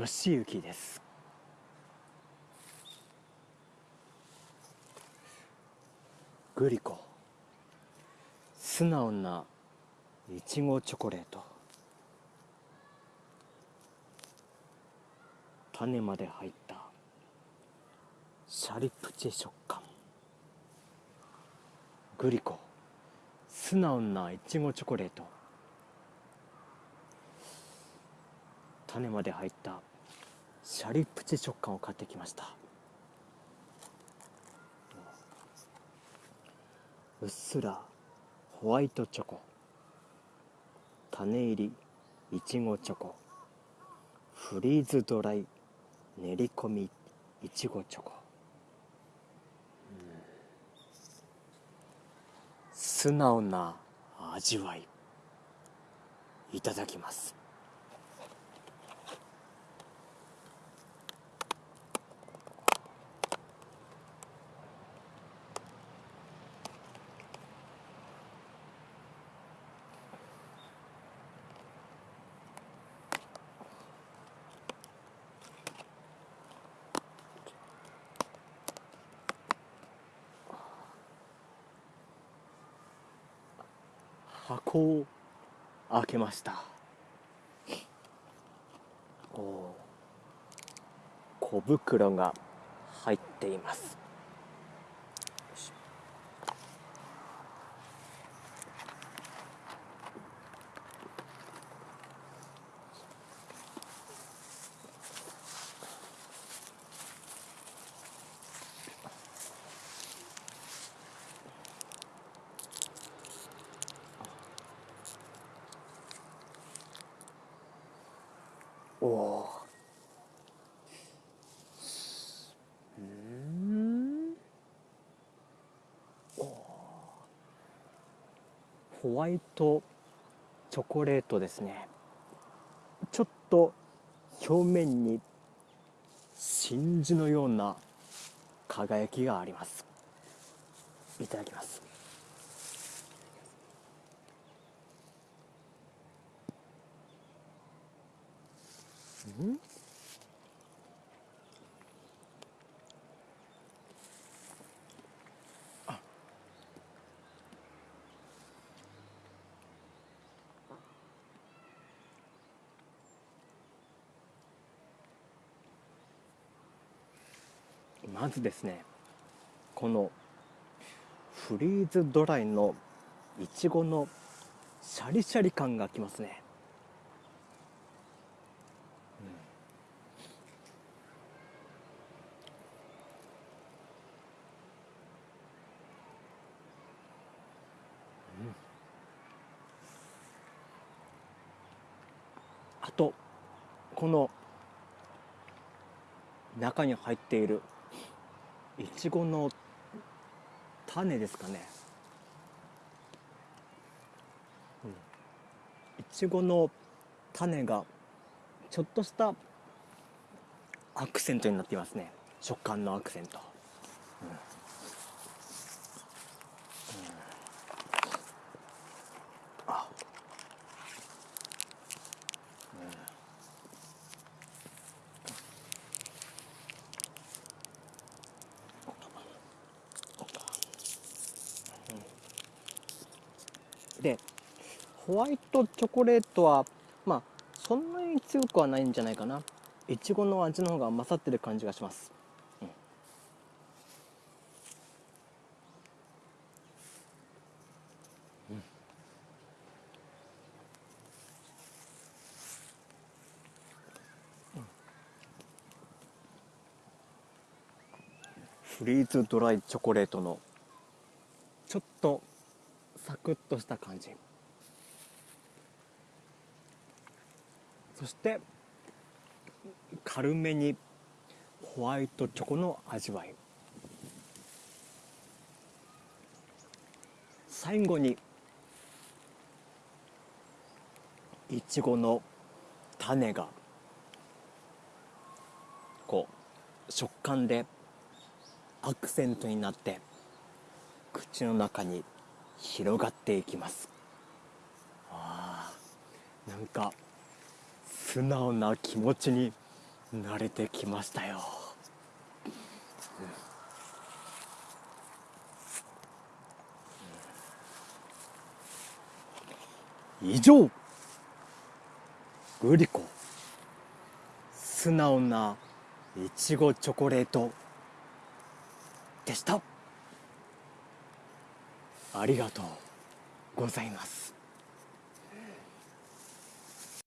吉行です。グリコ素直ないちごチョコレート。種まで入ったシャリプチ食感。グリコ素直ないちごチョコレート。種まで入ったシャリプチ食感を買ってきました。うっすらホワイトチョコ種入りいちごチョコフリーズドライ練り込みいちごチョコ。素直な味わいいただきます。箱を開けました。お小袋が入っていますおおうんおホワイトチョコレートですね。ちょっと表面に真珠のような輝きがあります。いただきます。うん？まずですねこのフリーズドライのいちごのシャリシャリ感がきますね。うん。あとこの中に入っているいちごの種ですかね。いちごの種がちょっとしたアクセントになっていますね。食感のアクセント、でホワイトチョコレートはまあそんなに強くはないんじゃないかな。いちごの味の方が勝ってる感じがします、フリーズドライチョコレートのちょっとサクッとした感じ。そして軽めにホワイトチョコの味わい。最後にいちごの種がこう食感でアクセントになって口の中に広がっていきます。あなんか素直な気持ちに慣れてきましたよ、以上グリコ。素直ないちごチョコレートでした。ありがとうございます。